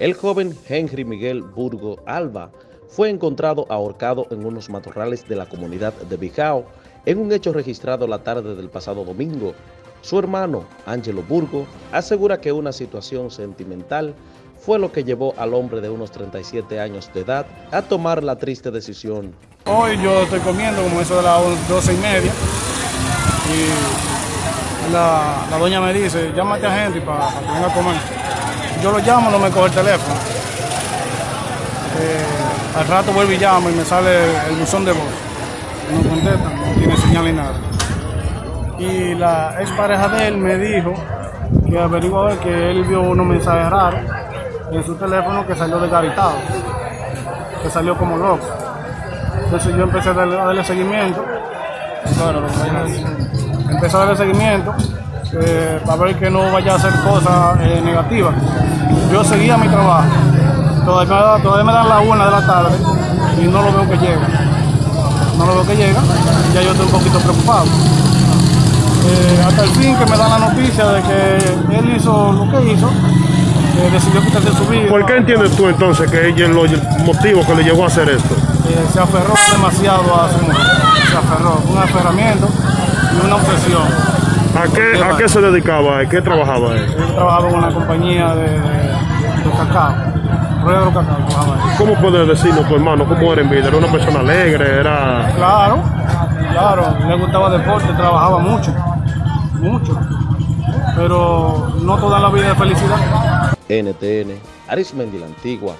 El joven Henry Miguel Burgo Alba fue encontrado ahorcado en unos matorrales de la comunidad de Bijao en un hecho registrado la tarde del pasado domingo. Su hermano, Ángelo Burgo, asegura que una situación sentimental fue lo que llevó al hombre de unos 37 años de edad a tomar la triste decisión. Hoy yo estoy comiendo como eso de las 12 y media y la, doña me dice, llámate a Henry para, para que venga a comer yo lo llamo, no me coge el teléfono. Eh, al rato vuelvo y llamo y me sale el buzón de voz. No contesta, no tiene señal ni nada. Y la ex pareja de él me dijo que averiguó que él vio unos mensajes raros en su teléfono que salió desgaritado, que salió como loco. Entonces yo empecé a darle, seguimiento. Bueno, empecé a darle seguimiento eh, para ver que no vaya a hacer cosas eh, negativas. Yo seguía mi trabajo, todavía, todavía me dan la una de la tarde y no lo veo que llega. No lo veo que llega, ya yo estoy un poquito preocupado. Eh, hasta el fin que me dan la noticia de que él hizo lo que hizo, decidió quitarse su vida. ¿Por qué entiendes tú entonces que ella los motivos que le llevó a hacer esto? se aferró demasiado a su mujer, se aferró, un aferramiento y una obsesión. ¿A qué, ¿A qué se dedicaba? ¿En qué trabajaba él? Él trabajaba en una compañía de, de, cacao. Rueda de cacao ¿Cómo puedes decirnos tu hermano cómo era en vida? ¿Era una persona alegre? Era... Claro, claro. Le gustaba deporte, trabajaba mucho. Mucho. Pero no toda la vida de felicidad. NTN, Arismendi la Antigua,